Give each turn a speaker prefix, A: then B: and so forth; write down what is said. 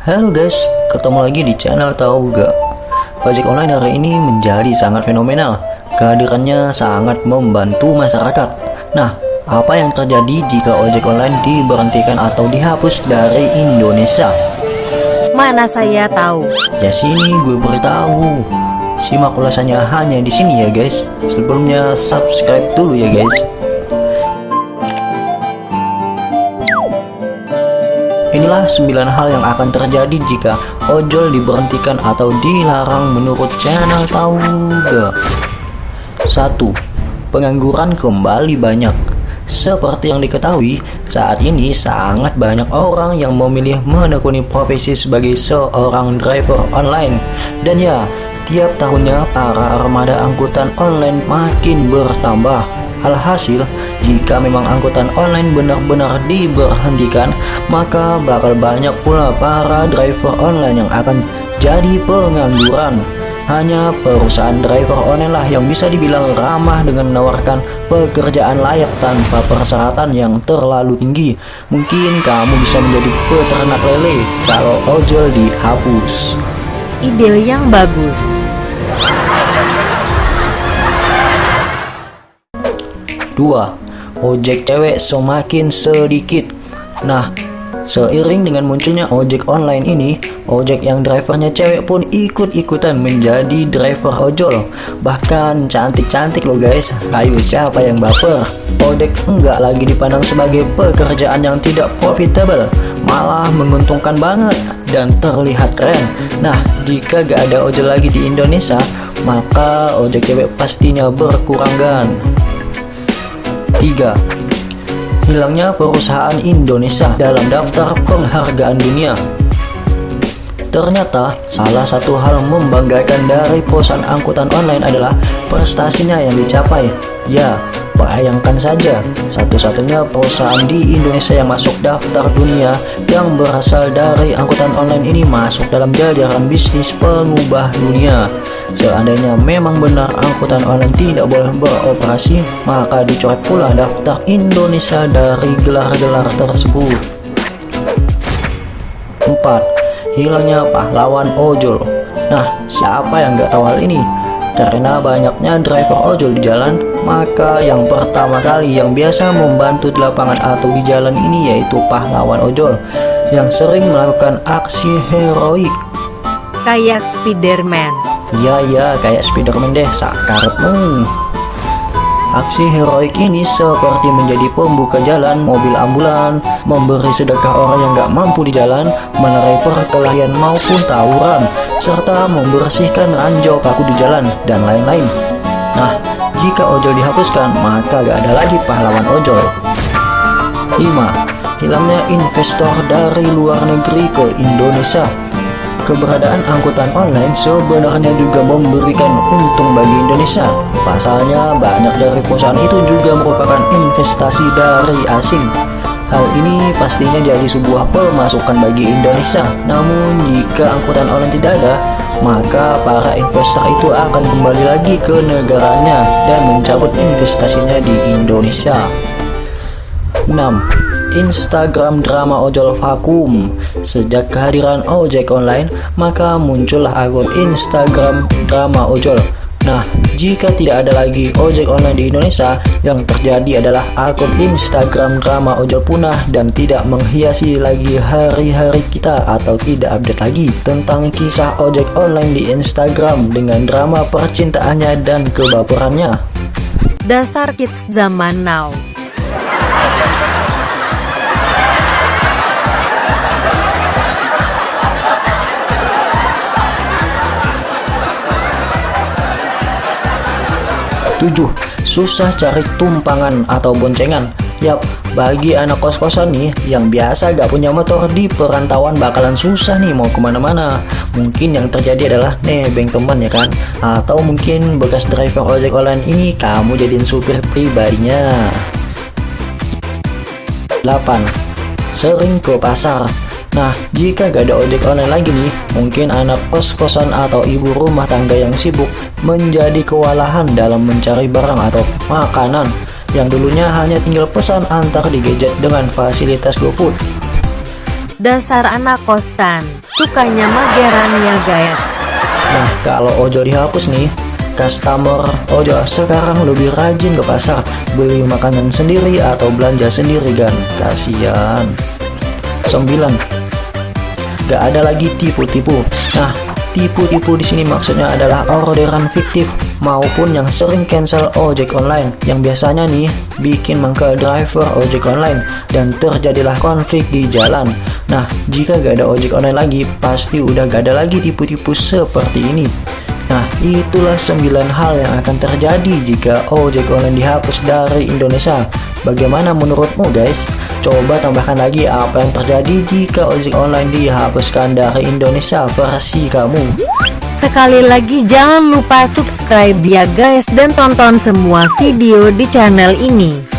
A: Halo guys, ketemu lagi di channel Tahu Gak? Ojek online hari ini menjadi sangat fenomenal. Kehadirannya sangat membantu masyarakat. Nah, apa yang terjadi jika ojek online diberhentikan atau dihapus dari Indonesia?
B: Mana saya tahu.
A: Ya sini gue beritahu. Simak ulasannya hanya di sini ya guys. Sebelumnya subscribe dulu ya guys. Inilah 9 hal yang akan terjadi jika ojol diberhentikan atau dilarang menurut channel Tahu Gak. 1. Pengangguran kembali banyak. Seperti yang diketahui, saat ini sangat banyak orang yang memilih menekuni profesi sebagai seorang driver online. Dan ya, tiap tahunnya para armada angkutan online makin bertambah. Alhasil, jika memang angkutan online benar-benar diberhentikan, maka bakal banyak pula para driver online yang akan jadi pengangguran. Hanya perusahaan driver online lah yang bisa dibilang ramah dengan menawarkan pekerjaan layak tanpa persyaratan yang terlalu tinggi. Mungkin kamu bisa menjadi peternak lele kalau ojol dihapus.
B: Ide yang bagus.
A: 2. Ojek cewek semakin sedikit. Nah, seiring dengan munculnya ojek online ini, ojek yang drivernya cewek pun ikut-ikutan menjadi driver ojol. Bahkan cantik-cantik loh guys. Ayo siapa yang baper? Ojek enggak lagi dipandang sebagai pekerjaan yang tidak profitable, malah menguntungkan banget dan terlihat keren. Nah, jika gak ada ojol lagi di Indonesia, maka ojek cewek pastinya berkurang kan. 3. Hilangnya perusahaan Indonesia dalam daftar penghargaan dunia Ternyata, salah satu hal membanggakan dari perusahaan angkutan online adalah prestasinya yang dicapai. Ya, bayangkan saja, satu-satunya perusahaan di Indonesia yang masuk daftar dunia yang berasal dari angkutan online ini masuk dalam jajaran bisnis pengubah dunia. Seandainya memang benar angkutan online tidak boleh beroperasi, maka dicoret pula daftar Indonesia dari gelar-gelar tersebut. 4. Hilangnya pahlawan ojol Nah, siapa yang nggak tahu hal ini? Karena banyaknya driver ojol di jalan, maka yang pertama kali yang biasa membantu di lapangan atau di jalan ini yaitu pahlawan ojol yang sering melakukan aksi heroik.
B: Kayak Spiderman.
A: Ya ya, kayak Spiderman deh, sakarepmu. Aksi heroik ini seperti menjadi pembuka jalan mobil ambulan, memberi sedekah orang yang gak mampu di jalan, menerai perkelahian maupun tawuran, serta membersihkan ranjau paku di jalan, dan lain-lain. Nah, jika ojol dihapuskan, maka gak ada lagi pahlawan ojol. 5. Hilangnya investor dari luar negeri ke Indonesia keberadaan angkutan online sebenarnya juga memberikan untung bagi Indonesia. Pasalnya, banyak dari perusahaan itu juga merupakan investasi dari asing. Hal ini pastinya jadi sebuah pemasukan bagi Indonesia. Namun, jika angkutan online tidak ada, maka para investor itu akan kembali lagi ke negaranya dan mencabut investasinya di Indonesia. 6. Instagram drama ojol vakum Sejak kehadiran ojek online, maka muncullah akun Instagram drama ojol Nah, jika tidak ada lagi ojek online di Indonesia, yang terjadi adalah akun Instagram drama ojol punah dan tidak menghiasi lagi hari-hari kita atau tidak update lagi tentang kisah ojek online di Instagram dengan drama percintaannya dan kebaperannya.
B: Dasar kids zaman now.
A: Tujuh, susah cari tumpangan atau boncengan. Yap, bagi anak kos-kosan nih yang biasa gak punya motor di perantauan bakalan susah nih mau ke mana-mana. Mungkin yang terjadi adalah nebeng teman ya kan? Atau mungkin bekas driver ojek online ini kamu jadiin supir pribadinya. 8. Sering ke pasar Nah, jika gak ada ojek online lagi nih, mungkin anak kos-kosan atau ibu rumah tangga yang sibuk menjadi kewalahan dalam mencari barang atau makanan yang dulunya hanya tinggal pesan antar di gadget dengan fasilitas GoFood.
B: Dasar anak kostan, sukanya mageran ya guys.
A: Nah, kalau Ojo dihapus nih, customer Ojo sekarang lebih rajin ke pasar beli makanan sendiri atau belanja sendiri kan. Kasihan. 9. Gak ada lagi tipu-tipu. Nah, tipu-tipu di sini maksudnya adalah orderan fiktif maupun yang sering cancel ojek online yang biasanya nih bikin mangkel driver ojek online dan terjadilah konflik di jalan. Nah, jika gak ada ojek online lagi, pasti udah gak ada lagi tipu-tipu seperti ini. Nah, itulah 9 hal yang akan terjadi jika ojek online dihapus dari Indonesia. Bagaimana menurutmu guys? Coba tambahkan lagi apa yang terjadi jika ojek online dihapuskan dari Indonesia versi kamu.
B: Sekali lagi jangan lupa subscribe ya guys dan tonton semua video di channel ini.